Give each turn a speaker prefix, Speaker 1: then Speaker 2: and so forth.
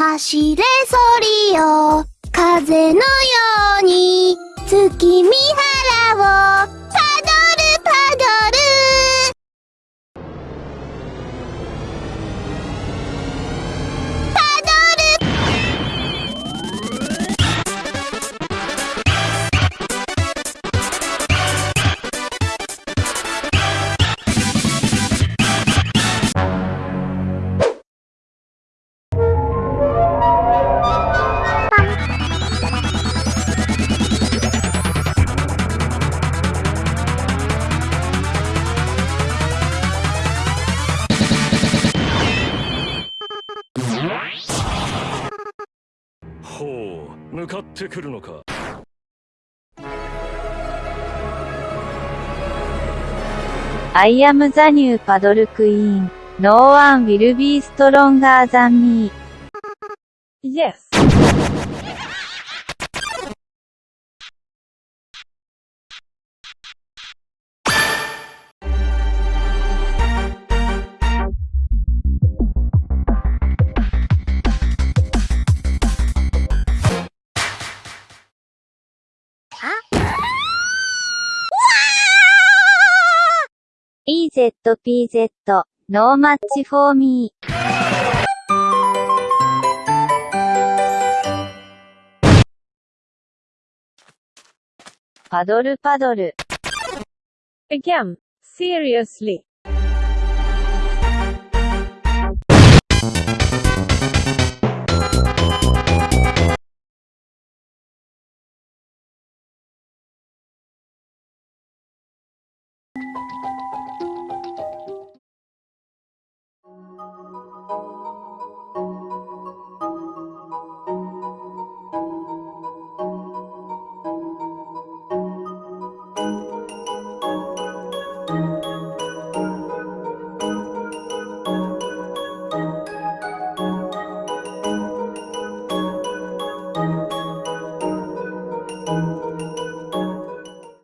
Speaker 1: 走れソリよ。風のように月見原を
Speaker 2: ほう向かってくるのか。
Speaker 3: I am the new paddle queen. No one will be stronger than me.
Speaker 4: Yes!
Speaker 3: EZPZ. No match for me. パドルパドル。
Speaker 4: Again. Seriously.